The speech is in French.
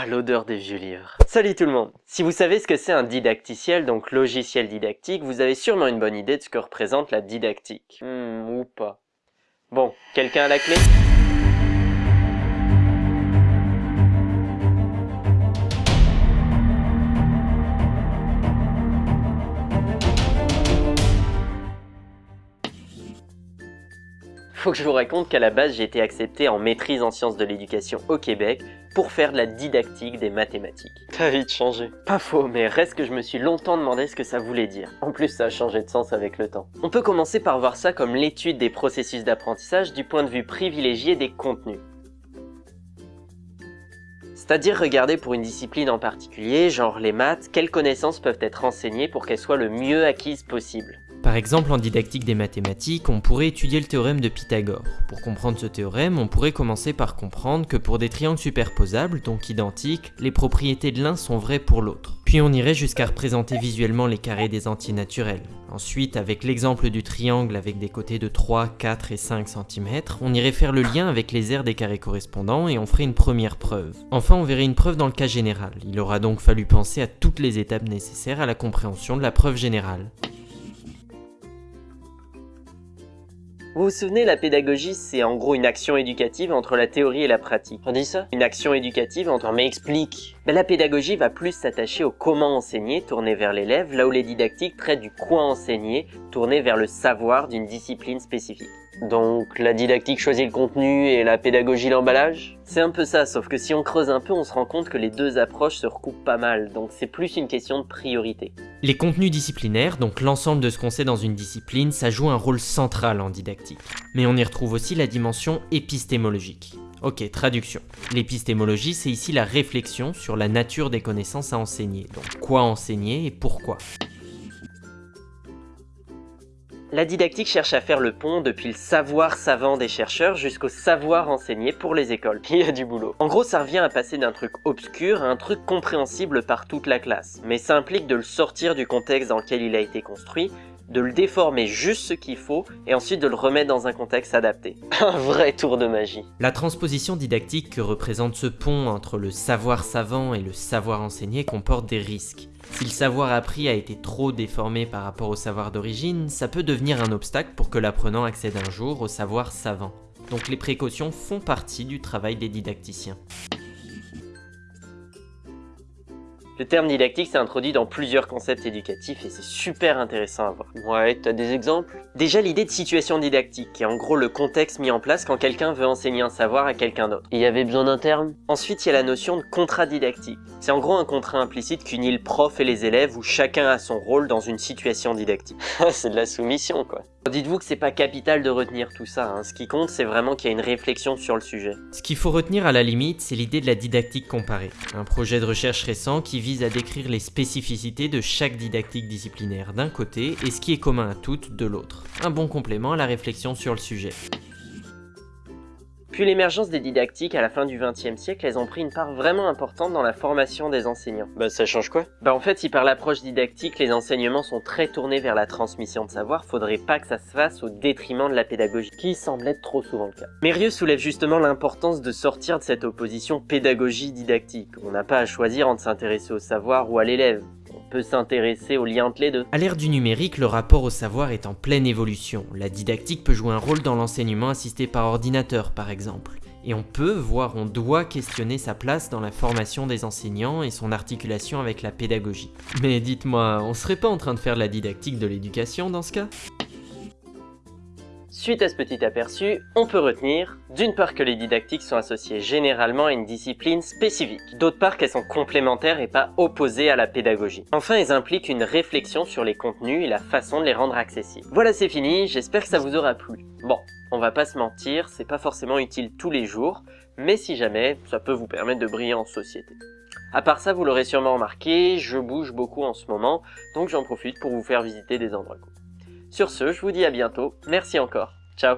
Ah, l'odeur des vieux livres. Salut tout le monde Si vous savez ce que c'est un didacticiel, donc logiciel didactique, vous avez sûrement une bonne idée de ce que représente la didactique. Hmm, ou pas. Bon, quelqu'un a la clé? Faut que je vous raconte qu'à la base j'ai été accepté en maîtrise en sciences de l'éducation au Québec pour faire de la didactique des mathématiques. T'as vite changé. Pas faux, mais reste que je me suis longtemps demandé ce que ça voulait dire. En plus ça a changé de sens avec le temps. On peut commencer par voir ça comme l'étude des processus d'apprentissage du point de vue privilégié des contenus. C'est-à-dire regarder pour une discipline en particulier, genre les maths, quelles connaissances peuvent être enseignées pour qu'elles soient le mieux acquises possible. Par exemple, en didactique des mathématiques, on pourrait étudier le théorème de Pythagore. Pour comprendre ce théorème, on pourrait commencer par comprendre que pour des triangles superposables, donc identiques, les propriétés de l'un sont vraies pour l'autre. Puis on irait jusqu'à représenter visuellement les carrés des antinaturels. Ensuite, avec l'exemple du triangle avec des côtés de 3, 4 et 5 cm, on irait faire le lien avec les aires des carrés correspondants et on ferait une première preuve. Enfin, on verrait une preuve dans le cas général. Il aura donc fallu penser à toutes les étapes nécessaires à la compréhension de la preuve générale. Vous vous souvenez, la pédagogie, c'est en gros une action éducative entre la théorie et la pratique. On dit ça? Une action éducative entre mais explique. Ben, la pédagogie va plus s'attacher au comment enseigner, tourné vers l'élève, là où les didactiques traitent du quoi enseigner, tourné vers le savoir d'une discipline spécifique. Donc la didactique choisit le contenu et la pédagogie l'emballage? C'est un peu ça, sauf que si on creuse un peu, on se rend compte que les deux approches se recoupent pas mal, donc c'est plus une question de priorité. Les contenus disciplinaires, donc l'ensemble de ce qu'on sait dans une discipline, ça joue un rôle central en didactique. Mais on y retrouve aussi la dimension épistémologique. Ok, traduction. L'épistémologie, c'est ici la réflexion sur la nature des connaissances à enseigner, donc quoi enseigner et pourquoi? La didactique cherche à faire le pont depuis le savoir savant des chercheurs jusqu'au savoir enseigné pour les écoles. Il y a du boulot. En gros, ça revient à passer d'un truc obscur à un truc compréhensible par toute la classe. Mais ça implique de le sortir du contexte dans lequel il a été construit, de le déformer juste ce qu'il faut et ensuite de le remettre dans un contexte adapté. Un vrai tour de magie. La transposition didactique que représente ce pont entre le savoir savant et le savoir enseigné comporte des risques. Si le savoir appris a été trop déformé par rapport au savoir d'origine, ça peut devenir un obstacle pour que l'apprenant accède un jour au savoir savant. Donc les précautions font partie du travail des didacticiens. Le terme didactique s'est introduit dans plusieurs concepts éducatifs et c'est super intéressant à voir. Ouais, t'as des exemples? Déjà l'idée de situation didactique, qui est en gros le contexte mis en place quand quelqu'un veut enseigner un savoir à quelqu'un d'autre. Il y avait besoin d'un terme? Ensuite, il y a la notion de contrat didactique. C'est en gros un contrat implicite qu'unit le prof et les élèves où chacun a son rôle dans une situation didactique. c'est de la soumission quoi. Dites-vous que c'est pas capital de retenir tout ça, hein. ce qui compte c'est vraiment qu'il y a une réflexion sur le sujet. Ce qu'il faut retenir à la limite, c'est l'idée de la didactique comparée, un projet de recherche récent qui vise à décrire les spécificités de chaque didactique disciplinaire d'un côté et ce qui est commun à toutes de l'autre. Un bon complément à la réflexion sur le sujet. Puis l'émergence des didactiques à la fin du XXe siècle, elles ont pris une part vraiment importante dans la formation des enseignants. Bah ça change quoi? Bah en fait, si par l'approche didactique, les enseignements sont très tournés vers la transmission de savoir, faudrait pas que ça se fasse au détriment de la pédagogie, qui semble être trop souvent le cas. Mérieux soulève justement l'importance de sortir de cette opposition pédagogie-didactique. On n'a pas à choisir entre s'intéresser au savoir ou à l'élève peut s'intéresser au lien entre les deux. À l'ère du numérique, le rapport au savoir est en pleine évolution. La didactique peut jouer un rôle dans l'enseignement assisté par ordinateur par exemple. Et on peut, voire on doit questionner sa place dans la formation des enseignants et son articulation avec la pédagogie. Mais dites-moi, on serait pas en train de faire la didactique de l'éducation dans ce cas? Suite à ce petit aperçu, on peut retenir d'une part que les didactiques sont associées généralement à une discipline spécifique, d'autre part qu'elles sont complémentaires et pas opposées à la pédagogie. Enfin, elles impliquent une réflexion sur les contenus et la façon de les rendre accessibles. Voilà, c'est fini, j'espère que ça vous aura plu. Bon, on va pas se mentir, c'est pas forcément utile tous les jours, mais si jamais, ça peut vous permettre de briller en société. À part ça, vous l'aurez sûrement remarqué, je bouge beaucoup en ce moment, donc j'en profite pour vous faire visiter des endroits. Sur ce, je vous dis à bientôt, merci encore, ciao